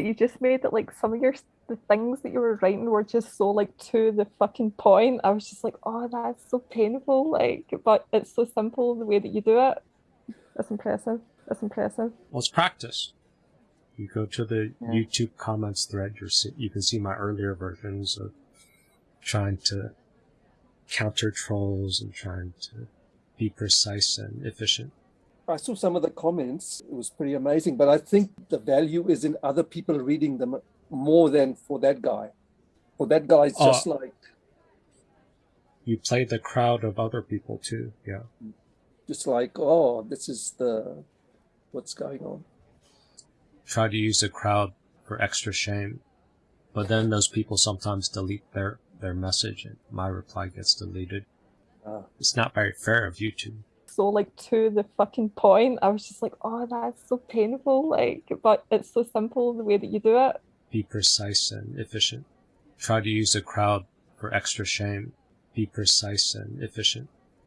that you just made that like some of your the things that you were writing were just so like to the fucking point. I was just like, oh, that's so painful. Like, but it's so simple the way that you do it. That's impressive. That's impressive. Well, it's practice. You go to the yeah. YouTube comments thread. You see, you can see my earlier versions of trying to counter trolls and trying to be precise and efficient. I saw some of the comments. It was pretty amazing. But I think the value is in other people reading them more than for that guy. For that guy, it's just uh, like. You play the crowd of other people too. Yeah. Just like, oh, this is the. What's going on? Try to use the crowd for extra shame. But then those people sometimes delete their, their message and my reply gets deleted. Uh, it's not very fair of you to so like to the fucking point. I was just like, oh, that's so painful. Like, but it's so simple the way that you do it. Be precise and efficient. Try to use the crowd for extra shame. Be precise and efficient.